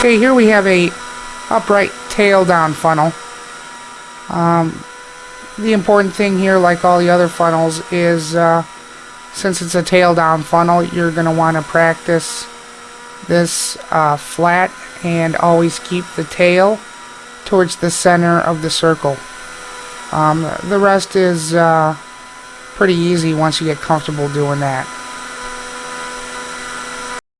Okay, here we have a upright tail down funnel. Um, the important thing here, like all the other funnels, is uh, since it's a tail down funnel, you're going to want to practice this uh, flat and always keep the tail towards the center of the circle. Um, the rest is uh, pretty easy once you get comfortable doing that.